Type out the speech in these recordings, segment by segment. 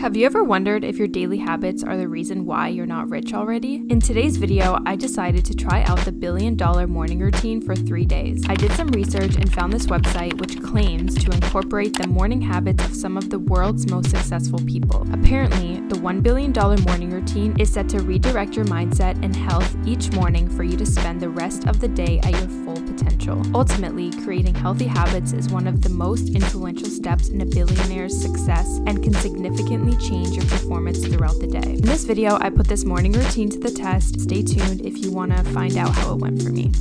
Have you ever wondered if your daily habits are the reason why you're not rich already? In today's video, I decided to try out the billion dollar morning routine for three days. I did some research and found this website which claims to incorporate the morning habits of some of the world's most successful people. Apparently, the $1 billion morning routine is set to redirect your mindset and health each morning for you to spend the rest of the day at your full potential. Ultimately, creating healthy habits is one of the most influential steps in a billionaire's success and can significantly change your performance throughout the day. In this video, I put this morning routine to the test. Stay tuned if you want to find out how it went for me.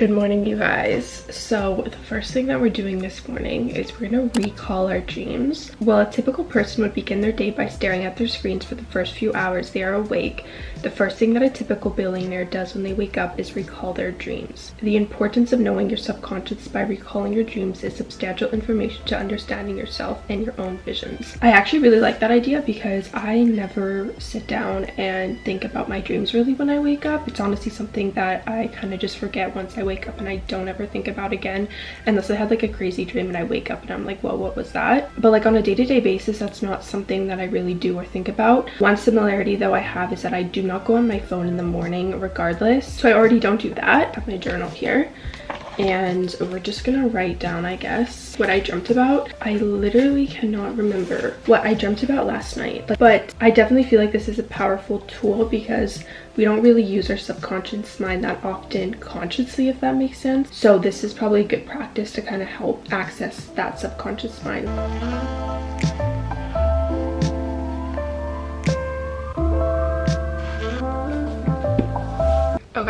Good morning, you guys. So the first thing that we're doing this morning is we're gonna recall our dreams. While a typical person would begin their day by staring at their screens for the first few hours they are awake, the first thing that a typical billionaire does when they wake up is recall their dreams. The importance of knowing your subconscious by recalling your dreams is substantial information to understanding yourself and your own visions. I actually really like that idea because I never sit down and think about my dreams really when I wake up. It's honestly something that I kind of just forget once I wake up and I don't ever think about again unless I had like a crazy dream and I wake up and I'm like, well, what was that? But like on a day-to-day -day basis, that's not something that I really do or think about. One similarity though I have is that I do not go on my phone in the morning regardless. So I already don't do that. I have my journal here and we're just gonna write down i guess what i dreamt about. I literally cannot remember what i dreamt about last night but, but i definitely feel like this is a powerful tool because we don't really use our subconscious mind that often consciously if that makes sense. So this is probably a good practice to kind of help access that subconscious mind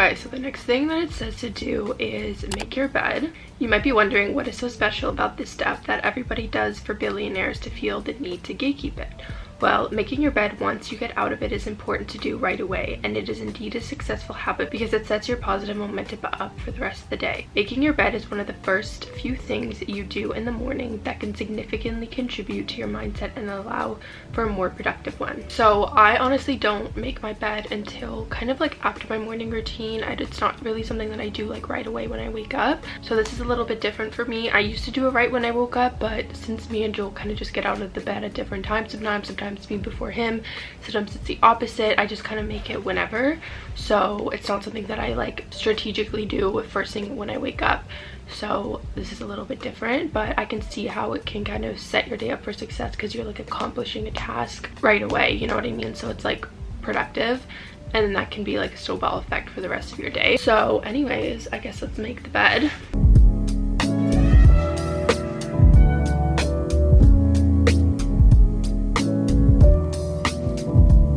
Okay, so the next thing that it says to do is make your bed. You might be wondering what is so special about this step that everybody does for billionaires to feel the need to gatekeep it. Well, making your bed once you get out of it is important to do right away, and it is indeed a successful habit because it sets your positive momentum up for the rest of the day. Making your bed is one of the first few things you do in the morning that can significantly contribute to your mindset and allow for a more productive one. So I honestly don't make my bed until kind of like after my morning routine. It's not really something that I do like right away when I wake up. So this is a little bit different for me. I used to do it right when I woke up, but since me and Joel kind of just get out of the bed at different times, sometimes, sometimes sometimes me before him sometimes it's the opposite. I just kind of make it whenever. So it's not something that i like strategically do first thing when i wake up. So this is a little bit different but i can see how it can kind of set your day up for success because you're like accomplishing a task right away you know what i mean? So it's like productive and then that can be like a snowball effect for the rest of your day. So anyways i guess let's make the bed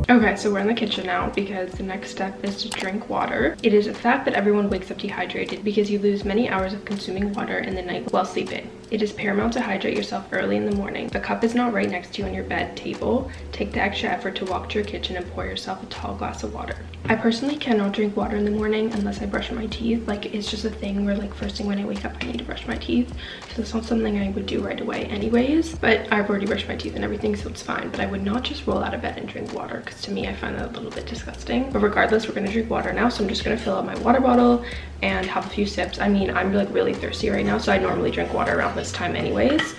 Okay, so we're in the kitchen now because the next step is to drink water. It is a fact that everyone wakes up dehydrated because you lose many hours of consuming water in the night while sleeping. It is paramount to hydrate yourself early in the morning. If a cup is not right next to you on your bed table, take the extra effort to walk to your kitchen and pour yourself a tall glass of water. I personally cannot drink water in the morning unless I brush my teeth. Like it's just a thing where like first thing when I wake up I need to brush my teeth. So it's not something I would do right away anyways. But I've already brushed my teeth and everything so it's fine. But I would not just roll out of bed and drink water because to me I find that a little bit disgusting. But regardless we're going to drink water now. So I'm just going to fill up my water bottle and have a few sips. I mean I'm like really thirsty right now so I normally drink water around this time anyways.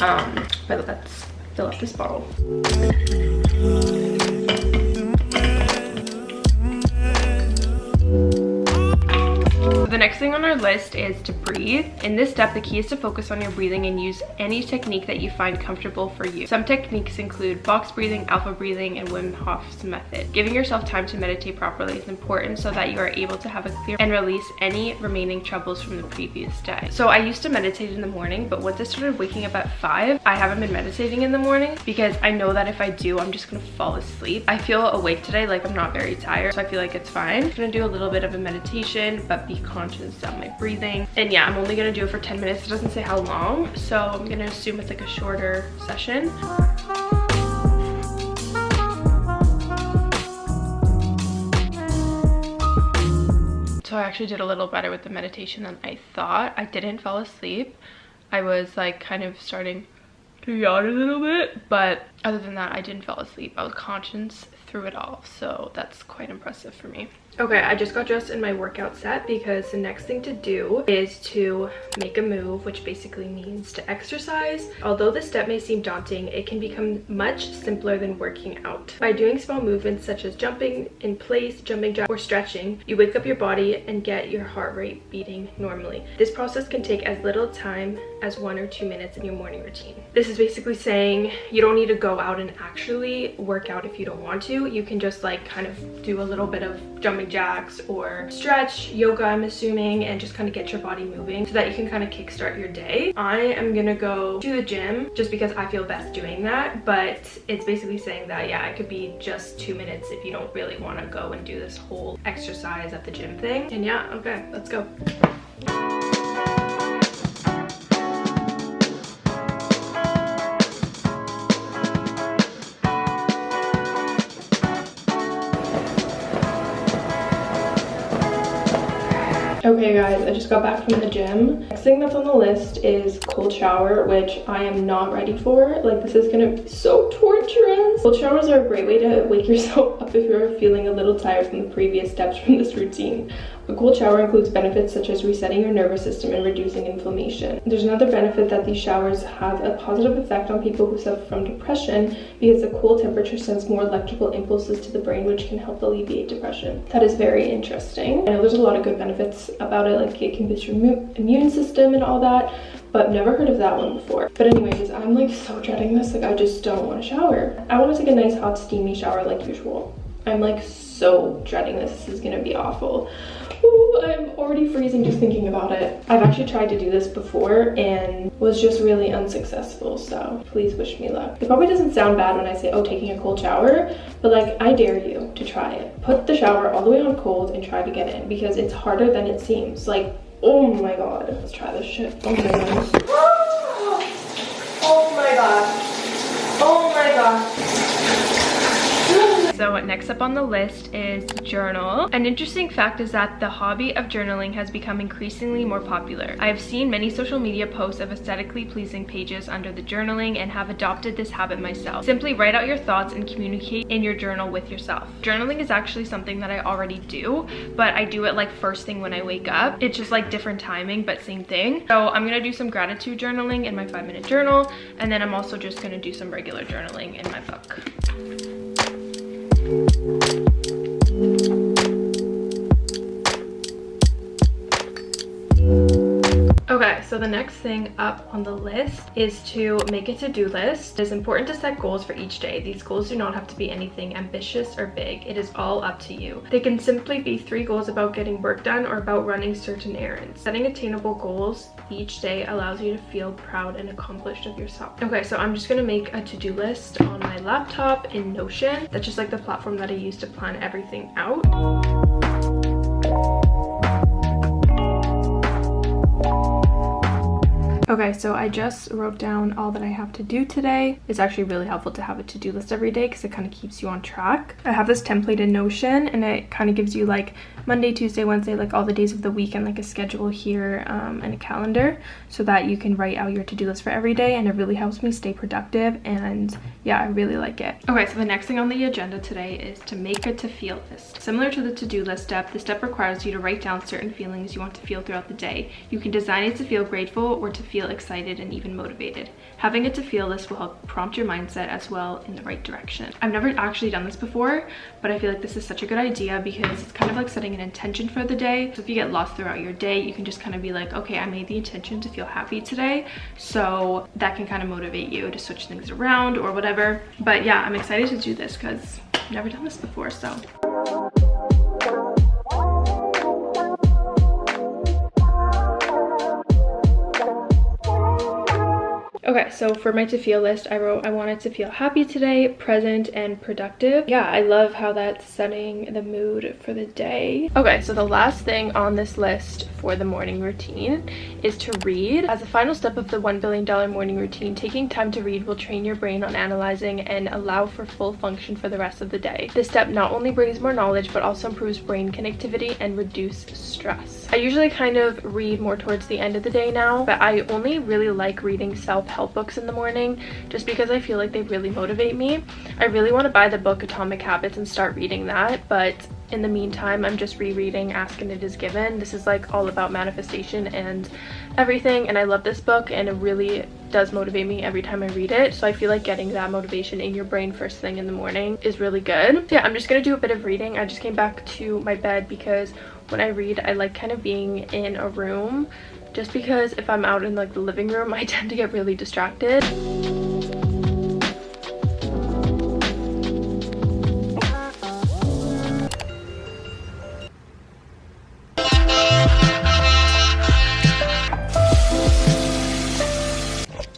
Um, but let's fill up this bottle. The next thing on our list is to breathe. In this step, the key is to focus on your breathing and use any technique that you find comfortable for you. Some techniques include box breathing, alpha breathing, and Wim Hof's method. Giving yourself time to meditate properly is important so that you are able to have a clear and release any remaining troubles from the previous day. So I used to meditate in the morning, but once I started waking up at 5, I haven't been meditating in the morning because I know that if I do, I'm just gonna fall asleep. I feel awake today, like I'm not very tired, so I feel like it's fine. I'm gonna do a little bit of a meditation, but be conscious conscious my breathing. And yeah, I'm only gonna do it for 10 minutes. It doesn't say how long, so I'm gonna assume it's like a shorter session. So I actually did a little better with the meditation than I thought. I didn't fall asleep. I was like kind of starting to yawn a little bit, but other than that, I didn't fall asleep. I was conscious through it all, so that's quite impressive for me. Okay, I just got dressed in my workout set because the next thing to do is to make a move, which basically means to exercise. Although this step may seem daunting, it can become much simpler than working out. By doing small movements such as jumping in place, jumping jack, or stretching, you wake up your body and get your heart rate beating normally. This process can take as little time as one or two minutes in your morning routine. This is basically saying you don't need to go out and actually work out if you don't want to. You can just like kind of do a little bit of jumping jacks or stretch, yoga I'm assuming, and just kind of get your body moving so that you can kind of kickstart your day. I am gonna go to the gym just because I feel best doing that, but it's basically saying that, yeah, it could be just two minutes if you don't really want to go and do this whole exercise at the gym thing. And yeah, okay, let's go. Okay guys, I just got back from the gym. Next thing that's on the list is cold shower, which I am not ready for. Like this is gonna be so torturous. Cold showers are a great way to wake yourself up if you're feeling a little tired from the previous steps from this routine. A cold shower includes benefits such as resetting your nervous system and reducing inflammation. There's another benefit that these showers have a positive effect on people who suffer from depression because the cool temperature sends more electrical impulses to the brain which can help alleviate depression. That is very interesting. I know there's a lot of good benefits about it like it can boost your immune system and all that but never heard of that one before. But anyways, I'm like so dreading this, like I just don't want to shower. I want to take a nice hot steamy shower like usual. I'm like so dreading this, this is gonna be awful. I'm already freezing just thinking about it. I've actually tried to do this before and was just really unsuccessful, so please wish me luck. It probably doesn't sound bad when I say, oh, taking a cold shower, but like, I dare you to try it. Put the shower all the way on cold and try to get in because it's harder than it seems. Like, oh my god. Let's try this shit. Oh my goodness. Oh my god. Oh my god. So next up on the list is journal. An interesting fact is that the hobby of journaling has become increasingly more popular. I have seen many social media posts of aesthetically pleasing pages under the journaling and have adopted this habit myself. Simply write out your thoughts and communicate in your journal with yourself. Journaling is actually something that I already do, but I do it like first thing when I wake up. It's just like different timing, but same thing. So I'm gonna do some gratitude journaling in my five minute journal, and then I'm also just gonna do some regular journaling in my book. Música Okay, so the next thing up on the list is to make a to-do list. It is important to set goals for each day. These goals do not have to be anything ambitious or big. It is all up to you. They can simply be three goals about getting work done or about running certain errands. Setting attainable goals each day allows you to feel proud and accomplished of yourself. Okay, so I'm just gonna make a to-do list on my laptop in Notion. That's just like the platform that I use to plan everything out. Okay, so I just wrote down all that I have to do today. It's actually really helpful to have a to-do list every day because it kind of keeps you on track. I have this template in Notion and it kind of gives you like Monday, Tuesday, Wednesday, like all the days of the week and like a schedule here um, and a calendar so that you can write out your to-do list for every day and it really helps me stay productive and yeah, I really like it. Okay, so the next thing on the agenda today is to make a to-feel list. Similar to the to-do list step, the step requires you to write down certain feelings you want to feel throughout the day. You can design it to feel grateful or to feel feel excited and even motivated. Having a to feel list will help prompt your mindset as well in the right direction. I've never actually done this before, but I feel like this is such a good idea because it's kind of like setting an intention for the day. So if you get lost throughout your day, you can just kind of be like, okay, I made the intention to feel happy today. So that can kind of motivate you to switch things around or whatever. But yeah, I'm excited to do this because I've never done this before, so. Okay, so for my to feel list, I wrote I wanted to feel happy today, present, and productive. Yeah, I love how that's setting the mood for the day. Okay, so the last thing on this list for the morning routine is to read. As a final step of the $1 billion morning routine, taking time to read will train your brain on analyzing and allow for full function for the rest of the day. This step not only brings more knowledge, but also improves brain connectivity and reduce stress. I usually kind of read more towards the end of the day now, but I only really like reading self books in the morning just because I feel like they really motivate me. I really want to buy the book Atomic Habits and start reading that, but in the meantime, I'm just rereading Ask and It Is Given. This is like all about manifestation and everything and I love this book and it really does motivate me every time I read it. So I feel like getting that motivation in your brain first thing in the morning is really good. So yeah, I'm just gonna do a bit of reading. I just came back to my bed because when I read, I like kind of being in a room just because if I'm out in like the living room, I tend to get really distracted.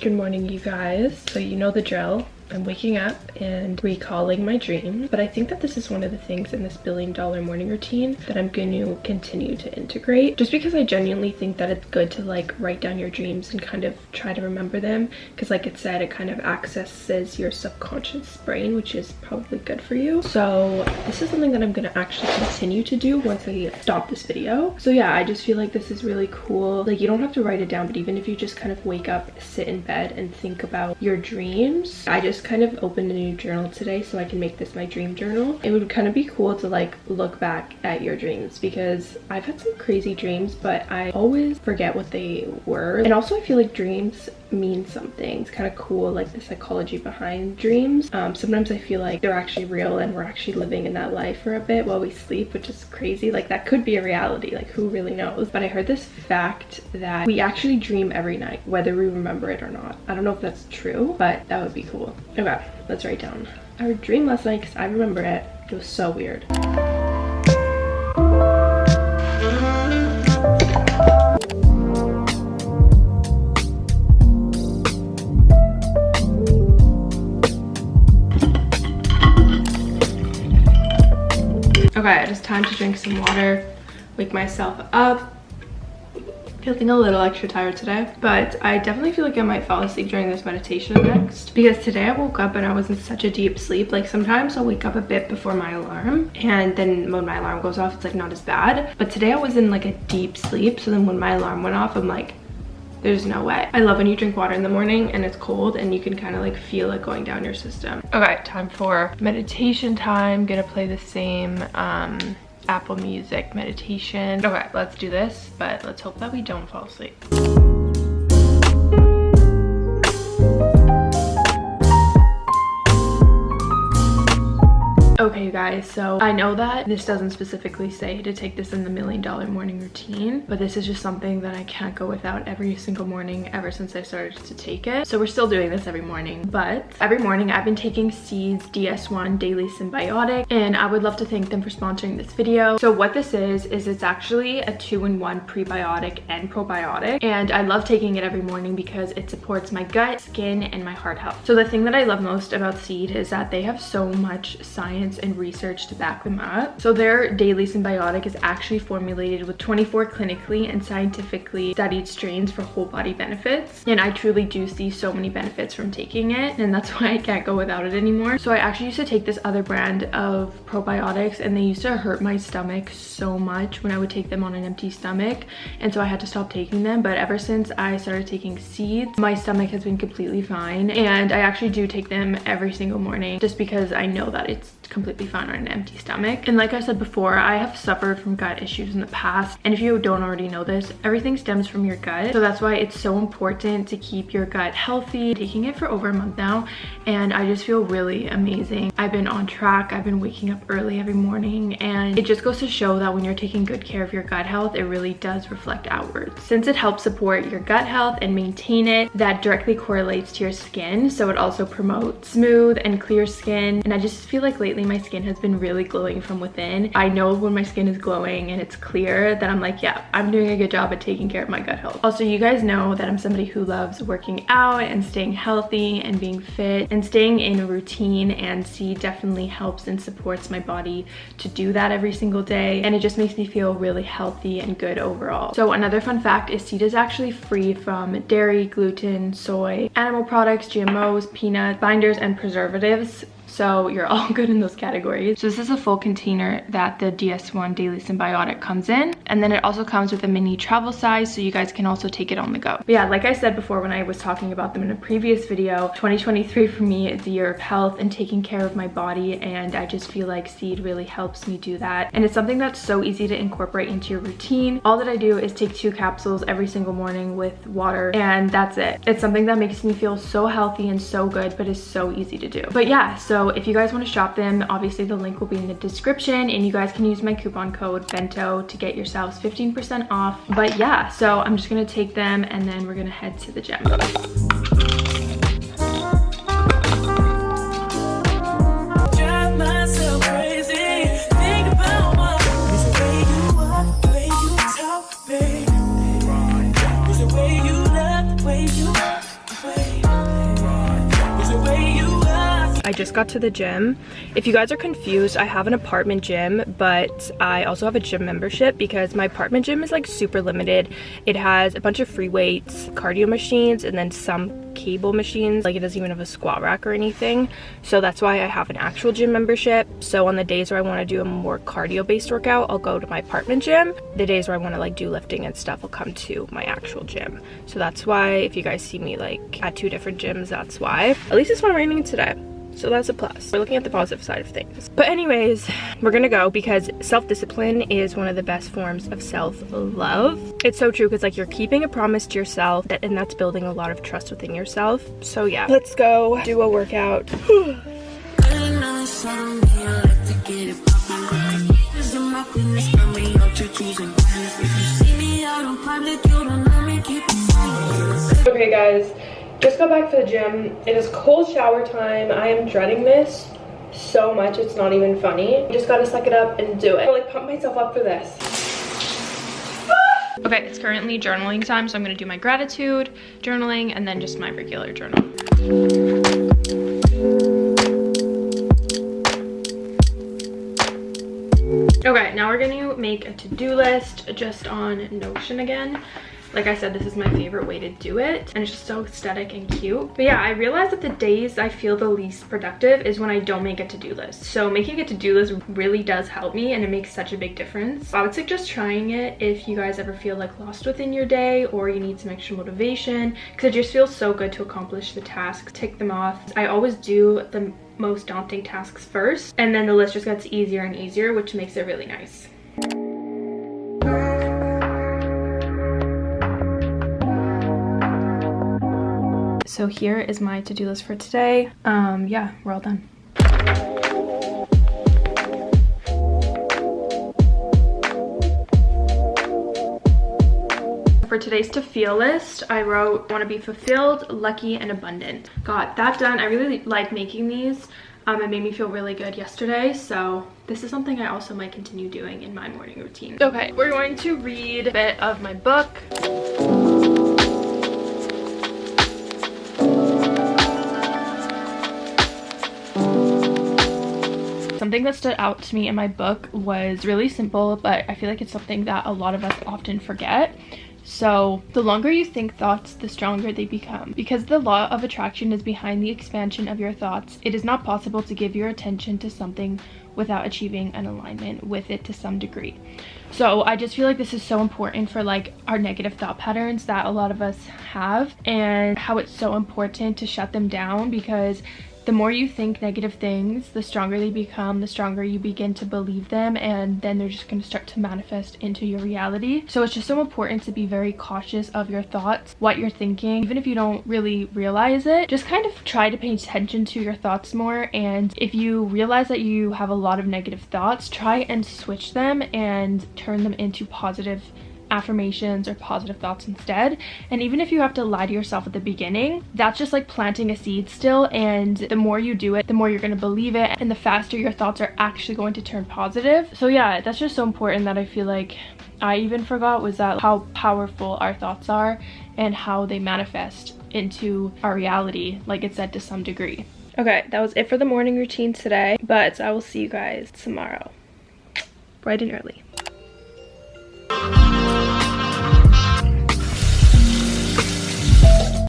Good morning, you guys. So you know the drill. I'm waking up and recalling my dreams. But I think that this is one of the things in this billion dollar morning routine that I'm going to continue to integrate. Just because I genuinely think that it's good to like write down your dreams and kind of try to remember them. Because like it said, it kind of accesses your subconscious brain, which is probably good for you. So this is something that I'm going to actually continue to do once I stop this video. So yeah, I just feel like this is really cool. Like you don't have to write it down, but even if you just kind of wake up, sit in bed and think about your dreams, I just kind of opened a new journal today so I can make this my dream journal. It would kind of be cool to like look back at your dreams because I've had some crazy dreams but I always forget what they were. And also I feel like dreams mean something. It's kind of cool like the psychology behind dreams. Um, sometimes I feel like they're actually real and we're actually living in that life for a bit while we sleep which is crazy. Like that could be a reality like who really knows. But I heard this fact that we actually dream every night whether we remember it or not. I don't know if that's true but that would be cool. Okay, let's write down our dream last night because I remember it. It was so weird. Okay, it is time to drink some water, wake myself up, feeling a little extra tired today but i definitely feel like i might fall asleep during this meditation next. Because today i woke up and i was in such a deep sleep. Like sometimes i'll wake up a bit before my alarm and then when my alarm goes off it's like not as bad. But today i was in like a deep sleep. So then when my alarm went off i'm like there's no way i love when you drink water in the morning and it's cold and you can kind of like feel it going down your system okay time for meditation time gonna play the same um Apple Music meditation. Okay, let's do this, but let's hope that we don't fall asleep. Okay, you guys, so I know that this doesn't specifically say to take this in the million dollar morning routine, but this is just something that I can't go without every single morning ever since I started to take it. So we're still doing this every morning, but every morning I've been taking Seed's DS1 Daily Synbiotic, and I would love to thank them for sponsoring this video. So what this is, is it's actually a two-in-one prebiotic and probiotic, and I love taking it every morning because it supports my gut, skin, and my heart health. So the thing that I love most about Seed is that they have so much science science and research to back them up. So their daily synbiotic is actually formulated with 24 clinically and scientifically studied strains for whole body benefits. And I truly do see so many benefits from taking it and that's why I can't go without it anymore. So I actually used to take this other brand of probiotics and they used to hurt my stomach so much when I would take them on an empty stomach. And so I had to stop taking them. But ever since I started taking seeds, my stomach has been completely fine. And I actually do take them every single morning just because I know that it's completely fine on an empty stomach. And like I said before, I have suffered from gut issues in the past. And if you don't already know this, everything stems from your gut. So that's why it's so important to keep your gut healthy. Taking it for over a month now and I just feel really amazing. I've been on track. I've been waking up early every morning and it just goes to show that when you're taking good care of your gut health, it really does reflect outwards. Since it helps support your gut health and maintain it, that directly correlates to your skin. So it also promotes smooth and clear skin. And I just feel like lately my skin has been really glowing from within. I know when my skin is glowing and it's clear that I'm like, yeah, I'm doing a good job at taking care of my gut health. Also, you guys know that I'm somebody who loves working out and staying healthy and being fit and staying in a routine and Seed definitely helps and supports my body to do that every single day. And it just makes me feel really healthy and good overall. So another fun fact is Seed is actually free from dairy, gluten, soy, animal products, GMOs, peanuts, binders, and preservatives So you're all good in those categories. So this is a full container that the DS1 Daily Synbiotic comes in. And then it also comes with a mini travel size so you guys can also take it on the go. But yeah, like I said before when I was talking about them in a previous video, 2023 for me is the year of health and taking care of my body and I just feel like Seed really helps me do that. And it's something that's so easy to incorporate into your routine. All that I do is take two capsules every single morning with water and that's it. It's something that makes me feel so healthy and so good but is so easy to do. But yeah, so if you guys want to shop them, obviously the link will be in the description and you guys can use my coupon code BENTO to get yourselves 15% off. But yeah, so I'm just gonna take them and then we're gonna head to the gym. Got to the gym. If you guys are confused, I have an apartment gym, but I also have a gym membership because my apartment gym is like super limited. It has a bunch of free weights, cardio machines, and then some cable machines. Like it doesn't even have a squat rack or anything. So that's why I have an actual gym membership. So on the days where I want to do a more cardio based workout, I'll go to my apartment gym. The days where I want to like do lifting and stuff, I'll come to my actual gym. So that's why if you guys see me like at two different gyms, that's why. At least it's not raining today. So that's a plus. We're looking at the positive side of things. But anyways, we're gonna go because self-discipline is one of the best forms of self-love. It's so true because like you're keeping a promise to yourself and that's building a lot of trust within yourself. So yeah, let's go do a workout. Okay guys, just got back to the gym. It is cold shower time. I am dreading this so much. It's not even funny. Just gotta suck it up and do it. I like pump myself up for this. Ah! Okay, it's currently journaling time, so I'm gonna do my gratitude journaling and then just my regular journal. Okay, now we're gonna make a to-do list just on Notion again like I said, this is my favorite way to do it. And it's just so aesthetic and cute. But yeah, I realized that the days I feel the least productive is when I don't make a to-do list. So making a to-do list really does help me and it makes such a big difference. I would suggest trying it if you guys ever feel like lost within your day or you need some extra motivation because it just feels so good to accomplish the tasks, tick them off. I always do the most daunting tasks first and then the list just gets easier and easier which makes it really nice. So here is my to-do list for today. Um yeah we're all done. For today's to feel list i wrote want to be fulfilled lucky and abundant. Got that done. I really like making these um, it made me feel really good yesterday so this is something i also might continue doing in my morning routine. Okay we're going to read a bit of my book Something that stood out to me in my book was really simple, but I feel like it's something that a lot of us often forget. So the longer you think thoughts, the stronger they become. Because the law of attraction is behind the expansion of your thoughts, it is not possible to give your attention to something without achieving an alignment with it to some degree. So I just feel like this is so important for like our negative thought patterns that a lot of us have and how it's so important to shut them down because the more you think negative things, the stronger they become, the stronger you begin to believe them, and then they're just going to start to manifest into your reality. So it's just so important to be very cautious of your thoughts, what you're thinking, even if you don't really realize it. Just kind of try to pay attention to your thoughts more, and if you realize that you have a lot of negative thoughts, try and switch them and turn them into positive affirmations or positive thoughts instead. And even if you have to lie to yourself at the beginning that's just like planting a seed still. And the more you do it the more you're going to believe it and the faster your thoughts are actually going to turn positive. So yeah that's just so important that i feel like i even forgot was that how powerful our thoughts are and how they manifest into our reality like it said to some degree. Okay that was it for the morning routine today but i will see you guys tomorrow. Bright and early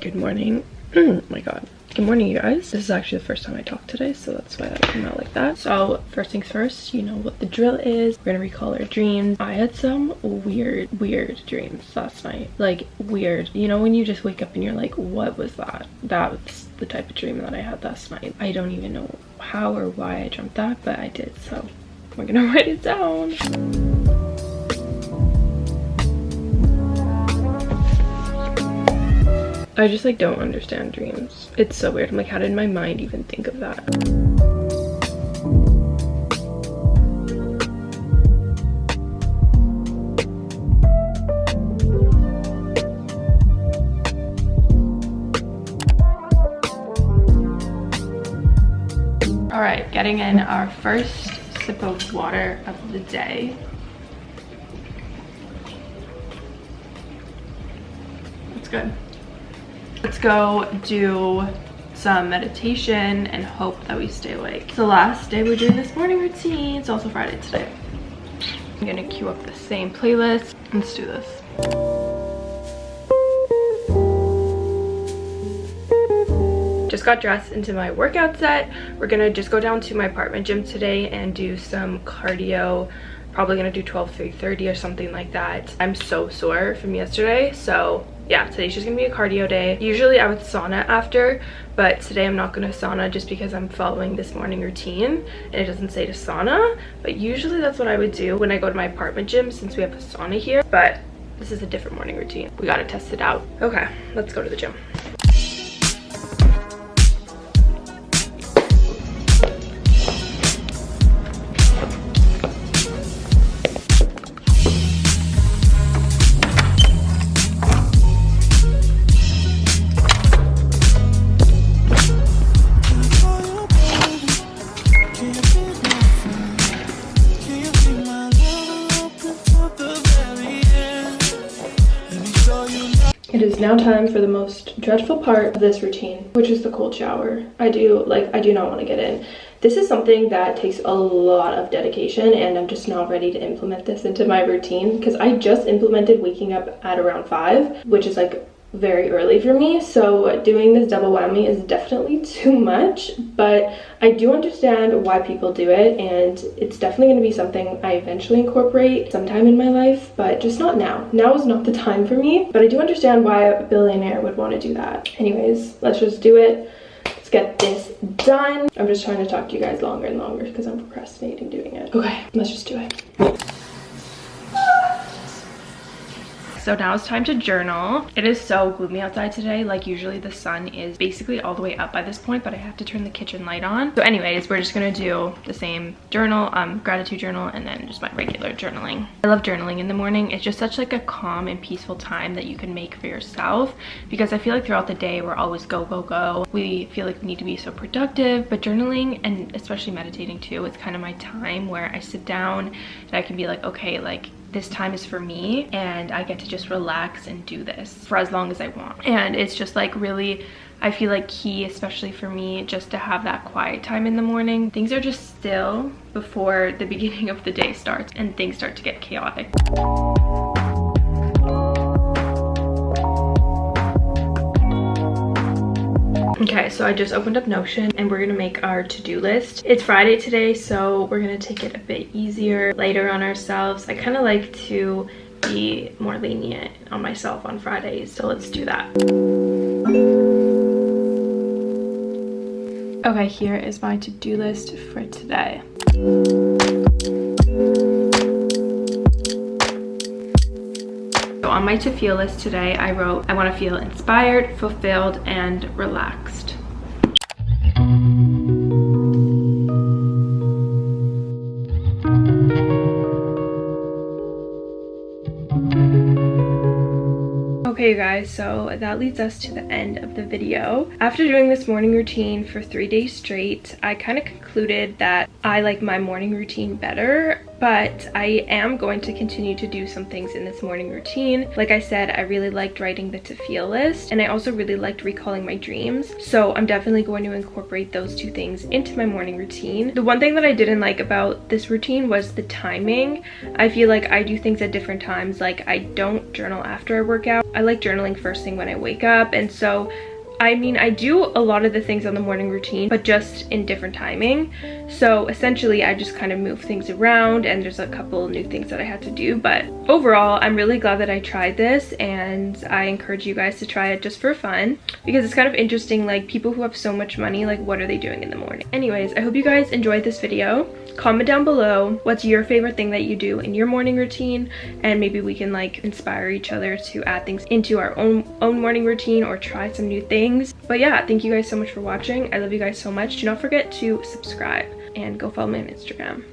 Good morning. oh my god. Good morning, you guys. This is actually the first time I talked today, so that's why that came out like that. So first things first, you know what the drill is. We're gonna recall our dreams. I had some weird, weird dreams last night. Like weird. You know when you just wake up and you're like, what was that? That's the type of dream that I had last night. I don't even know how or why I dreamt that, but I did. So we're gonna write it down. I just like don't understand dreams. It's so weird. I'm like, how did my mind even think of that? All right, getting in our first sip of water of the day. It's good. Let's go do some meditation and hope that we stay awake. It's the last day we're doing this morning routine. It's also Friday today. I'm gonna queue up the same playlist. Let's do this. Just got dressed into my workout set. We're gonna just go down to my apartment gym today and do some cardio probably gonna do 12 3.30 or something like that i'm so sore from yesterday so yeah today's just gonna be a cardio day. Usually i would sauna after but today i'm not gonna sauna just because i'm following this morning routine and it doesn't say to sauna. But usually that's what i would do when i go to my apartment gym since we have a sauna here but this is a different morning routine. We gotta test it out. Okay let's go to the gym now time for the most dreadful part of this routine, which is the cold shower. I do, like, I do not want to get in. This is something that takes a lot of dedication and I'm just not ready to implement this into my routine because I just implemented waking up at around 5, which is like very early for me so doing this double whammy is definitely too much but i do understand why people do it and it's definitely going to be something i eventually incorporate sometime in my life but just not now. Now is not the time for me but i do understand why a billionaire would want to do that. Anyways let's just do it. Let's get this done. I'm just trying to talk to you guys longer and longer because i'm procrastinating doing it. Okay let's just do it so now it's time to journal. It is so gloomy outside today. Like usually the sun is basically all the way up by this point but i have to turn the kitchen light on. So anyways we're just gonna do the same journal um gratitude journal and then just my regular journaling. I love journaling in the morning. It's just such like a calm and peaceful time that you can make for yourself because i feel like throughout the day we're always go go go. We feel like we need to be so productive but journaling and especially meditating too it's kind of my time where i sit down and i can be like okay like this time is for me and I get to just relax and do this for as long as I want. And it's just like really, I feel like key, especially for me, just to have that quiet time in the morning. Things are just still before the beginning of the day starts and things start to get chaotic. Okay, so I just opened up Notion and we're gonna make our to-do list. It's Friday today, so we're gonna take it a bit easier, later on ourselves. I kind of like to be more lenient on myself on Fridays, so let's do that. Okay, here is my to-do list for today. On my to feel list today, I wrote, I want to feel inspired, fulfilled, and relaxed. Okay guys, so that leads us to the end of the video. After doing this morning routine for three days straight, I kind of concluded that I like my morning routine better but I am going to continue to do some things in this morning routine. Like I said, I really liked writing the to feel list and I also really liked recalling my dreams. So I'm definitely going to incorporate those two things into my morning routine. The one thing that I didn't like about this routine was the timing. I feel like I do things at different times. Like I don't journal after I work out. I like journaling first thing when I wake up and so I mean, I do a lot of the things on the morning routine, but just in different timing. So essentially, I just kind of move things around and there's a couple new things that I had to do. But overall, I'm really glad that I tried this and I encourage you guys to try it just for fun because it's kind of interesting, like people who have so much money, like what are they doing in the morning? Anyways, I hope you guys enjoyed this video comment down below what's your favorite thing that you do in your morning routine and maybe we can like inspire each other to add things into our own own morning routine or try some new things. But yeah thank you guys so much for watching. I love you guys so much. Do not forget to subscribe and go follow me on instagram